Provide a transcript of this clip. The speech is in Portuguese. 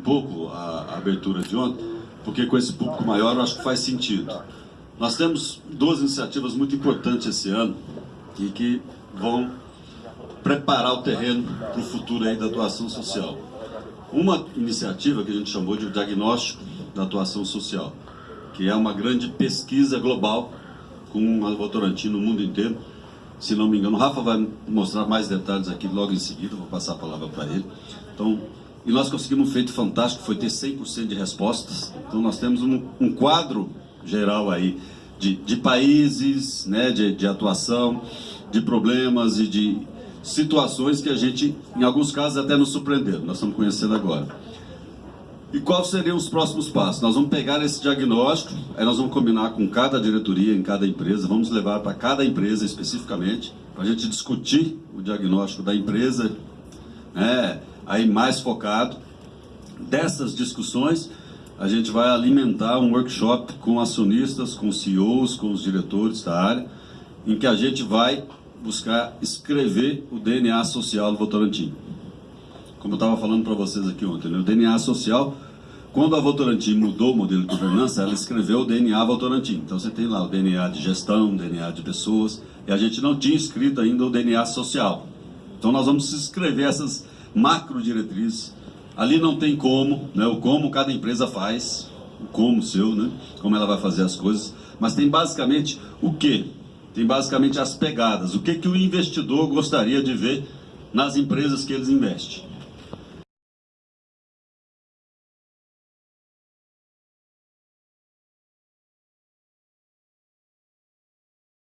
pouco a, abertura de ontem, porque com esse público maior eu acho que faz sentido. Nós temos duas iniciativas muito importantes esse ano e que vão preparar o terreno para o futuro aí da atuação social. Uma iniciativa que a gente chamou de diagnóstico da atuação social, que é uma grande pesquisa global com a Votorantim no mundo inteiro. Se não me engano, o Rafa vai mostrar mais detalhes aqui logo em seguida, vou passar a palavra para ele. Então, e nós conseguimos um feito fantástico, foi ter 100% de respostas. Então nós temos um, um quadro geral aí de, de países, né, de, de atuação, de problemas e de situações que a gente, em alguns casos, até nos surpreenderam. Nós estamos conhecendo agora. E quais seriam os próximos passos? Nós vamos pegar esse diagnóstico, aí nós vamos combinar com cada diretoria, em cada empresa, vamos levar para cada empresa especificamente, para a gente discutir o diagnóstico da empresa, né, aí mais focado. Dessas discussões, a gente vai alimentar um workshop com acionistas, com CEOs, com os diretores da área, em que a gente vai buscar escrever o DNA social do Votorantim como eu estava falando para vocês aqui ontem, né? o DNA social, quando a Votorantim mudou o modelo de governança, ela escreveu o DNA Votorantim. Então você tem lá o DNA de gestão, o DNA de pessoas, e a gente não tinha escrito ainda o DNA social. Então nós vamos escrever essas macro diretrizes. Ali não tem como, né? o como cada empresa faz, o como seu, né? como ela vai fazer as coisas, mas tem basicamente o que? Tem basicamente as pegadas, o que, que o investidor gostaria de ver nas empresas que eles investem.